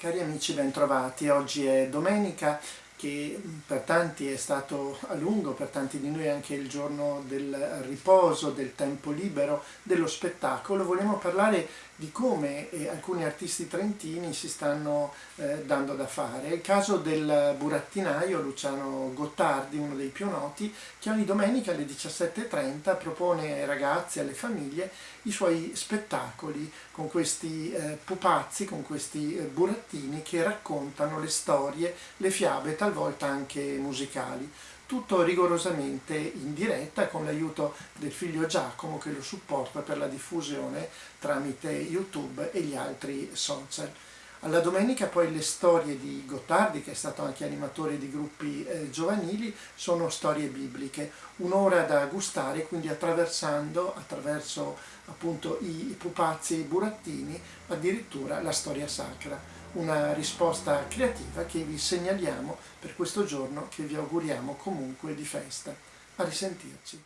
Cari amici, bentrovati. Oggi è domenica che per tanti è stato a lungo, per tanti di noi anche il giorno del riposo, del tempo libero, dello spettacolo. Vogliamo parlare di come eh, alcuni artisti trentini si stanno eh, dando da fare. È il caso del burattinaio Luciano Gottardi, uno dei più noti, che ogni domenica alle 17.30 propone ai ragazzi e alle famiglie i suoi spettacoli con questi eh, pupazzi, con questi eh, burattini che raccontano le storie, le fiabe, talvolta anche musicali tutto rigorosamente in diretta con l'aiuto del figlio Giacomo che lo supporta per la diffusione tramite YouTube e gli altri social. Alla domenica poi le storie di Gottardi, che è stato anche animatore di gruppi eh, giovanili, sono storie bibliche, un'ora da gustare, quindi attraversando, attraverso appunto i pupazzi e i burattini, addirittura la storia sacra una risposta creativa che vi segnaliamo per questo giorno che vi auguriamo comunque di festa. A risentirci.